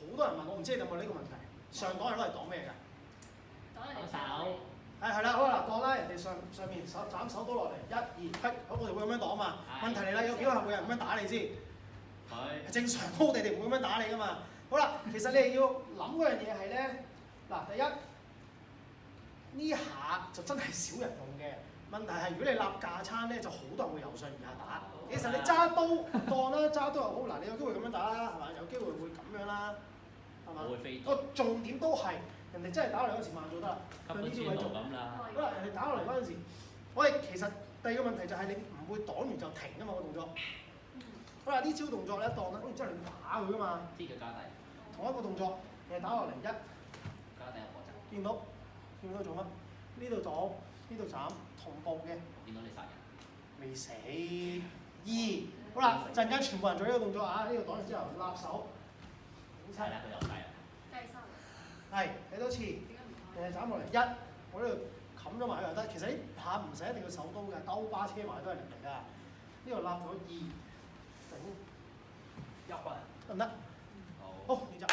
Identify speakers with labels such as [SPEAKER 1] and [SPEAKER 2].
[SPEAKER 1] 好多人問我，唔知你有冇呢個問題？上黨係攞嚟講咩㗎？
[SPEAKER 2] 講人
[SPEAKER 3] 手。
[SPEAKER 1] 係係啦，好啦，過啦，人哋上上面手斬手刀落嚟，一二好，我哋會咁樣講嘛。問題嚟啦，有幾多客會人咁樣打你先？
[SPEAKER 3] 係
[SPEAKER 1] 正常，我哋哋唔會咁樣打你噶嘛。好啦，其實你哋要諗嗰樣嘢係咧，嗱第一呢下就真係少人用嘅。問題係如果你立架撐咧，就好多人會由上而下打。其實你揸刀當啦，揸刀又好嗱，你有機會咁樣打啦，係嘛？有機會會咁樣啦，係嘛？
[SPEAKER 3] 會飛。
[SPEAKER 1] 個重點都係人哋真係打落嚟嗰時慢咗得啦，
[SPEAKER 3] 係
[SPEAKER 1] 咪呢招位做
[SPEAKER 3] 咁啦？
[SPEAKER 1] 好啦，人哋打落嚟嗰陣時，我哋其實第二個問題就係你唔會擋完就停啊嘛個動作。好啦，呢招動作咧，當啦，咁然之後你打佢噶嘛？
[SPEAKER 3] 呢腳架底。
[SPEAKER 1] 同一個動作，你打落嚟一，
[SPEAKER 3] 架底入波集。
[SPEAKER 1] 見到，見到做乜？呢度擋，呢度斬，同步嘅。
[SPEAKER 3] 見到你殺人？
[SPEAKER 1] 未死。二，好啦，陣間全部人做呢個動作啊！呢度擋完之後，立手。整
[SPEAKER 3] 親啦，佢又底啦。
[SPEAKER 2] 計三分。
[SPEAKER 1] 係，睇多次。
[SPEAKER 2] 點解唔？
[SPEAKER 1] 誒，斬落嚟一，我呢度冚咗埋佢又得，其實嚇唔使一定要手刀嘅，兜巴車埋都係嚟㗎。呢度立咗二，整
[SPEAKER 3] 入啊，
[SPEAKER 1] 得唔得？好，你教。